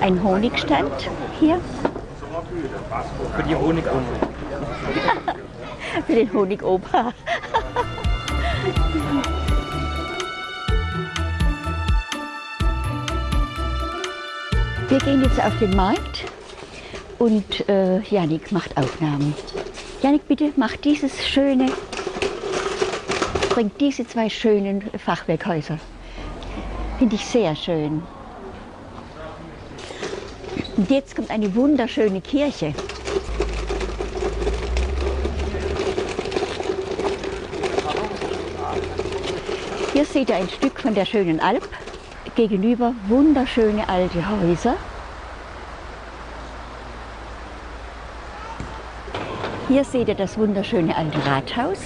Ein Honigstand hier Für die Honigumme. für den Honigopa. Wir gehen jetzt auf den Markt und äh, Janik macht Aufnahmen. Janik, bitte mach dieses schöne, bringt diese zwei schönen Fachwerkhäuser. Finde ich sehr schön. Und jetzt kommt eine wunderschöne Kirche. Hier seht ihr ein Stück von der schönen Alp. Gegenüber wunderschöne alte Häuser. Hier seht ihr das wunderschöne alte Rathaus.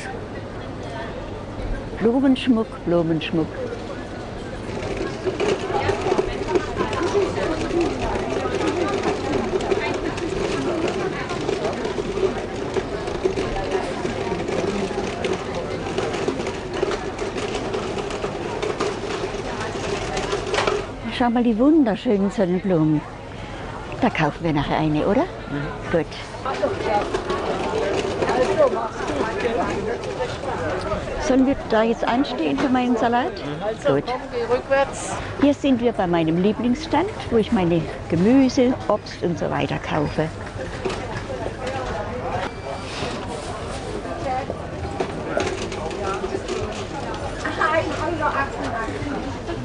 Blumenschmuck, Blumenschmuck. Schau mal die wunderschönen Sonnenblumen. Da kaufen wir nachher eine, oder? Gut. Sollen wir da jetzt anstehen für meinen Salat? Gut. rückwärts. Hier sind wir bei meinem Lieblingsstand, wo ich meine Gemüse, Obst und so weiter kaufe.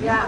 Ja,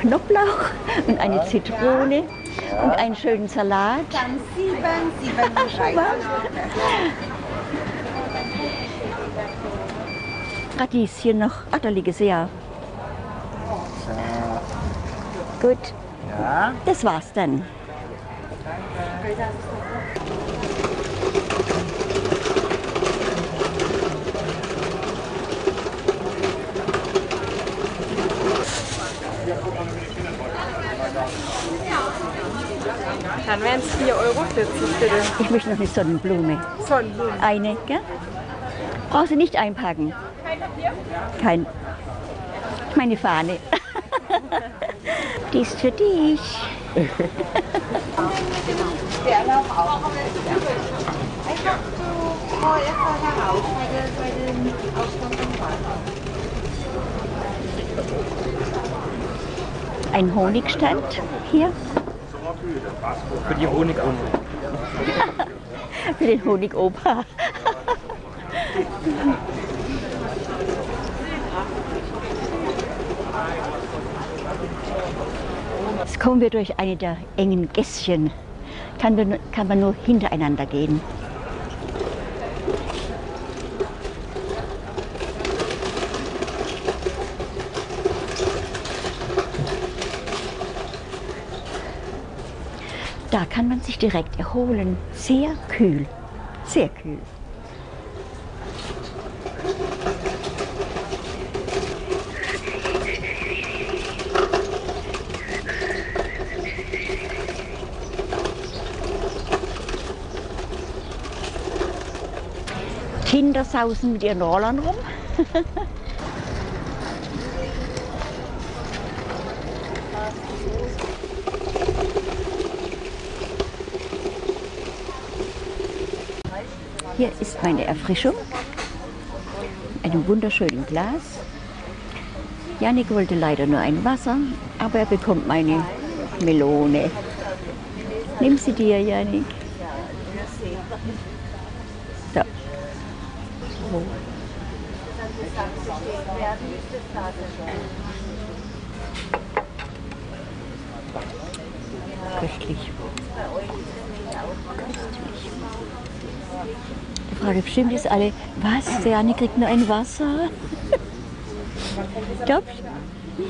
Knoblauch und eine Zitrone und einen schönen Salat. Dann sieben, sieben Schau mal. Radieschen noch. Ach, da liegen sie ja. Gut, Ja. das war's dann. Dann wären es 4,40 Euro bitte. Ich möchte noch eine Sonnenblume. Sonnenblumen. Eine, gell? Brauchst du nicht einpacken. Kein. Meine Fahne. Die ist für dich. Ein Honigstand hier Für die Honigumme. für den Honigopa. Jetzt kommen wir durch eine der engen Gässchen. Kann kann man nur hintereinander gehen. Da kann man sich direkt erholen. Sehr kühl. Sehr kühl. Kinder sausen mit ihren Rollern rum. Hier ist meine Erfrischung. Einem wunderschönen Glas. Janik wollte leider nur ein Wasser, aber er bekommt meine Melone. Nimm sie dir, Janik. So. Köstlich. Köstlich. Die Frage bestimmt ist alle, was, der Janik kriegt nur ein Wasser? Glaubst du?